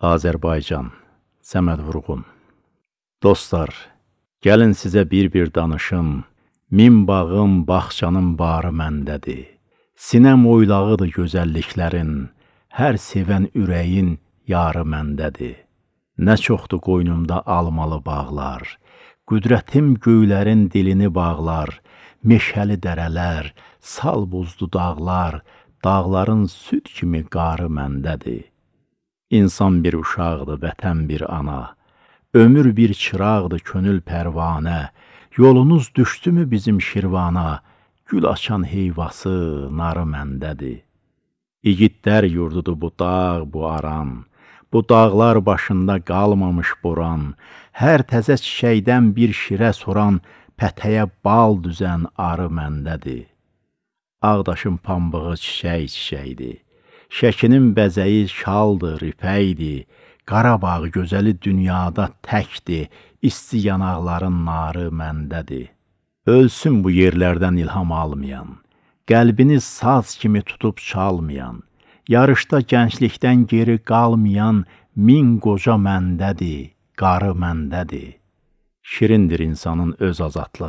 Azərbaycan, Səməd Vurğun Dostlar, gəlin sizə bir-bir danışım, Min bağım, bağçanın barı məndədir. Sinəm oylağıdır gözəlliklərin, Hər sevən ürəyin yarı məndədir. Nə çoxdur qoynumda almalı bağlar, Qüdrətim göylərin dilini bağlar, Meşəli dərələr, sal buzlu dağlar, Dağların süd kimi qarı məndədir. İnsan bir uşaqdır, vətən bir ana, Ömür bir çıraqdır, könül pərvanə, Yolunuz düşdümü bizim Şirvana, Gül açan heyvası, narı məndədir. İgidlər yurdudur bu dağ, bu aran, Bu dağlar başında qalmamış boran, Hər təzə çiçəkdən bir şirə soran, Pətəyə bal düzən arı məndədir. Ağdaşın pambığı çiçək-çiçəkdir, Şəkinin bəzəyi şaldır, ipəkdir, Qarabağ gözəli dünyada təkdir, İsti yanaqların narı məndədir. Ölsün bu yerlərdən ilham almayan, Qəlbini saz kimi tutub çalmayan, Yarışda gənclikdən geri qalmayan Min qoca məndədir, qarı məndədir. Şirindir insanın öz azadlığı.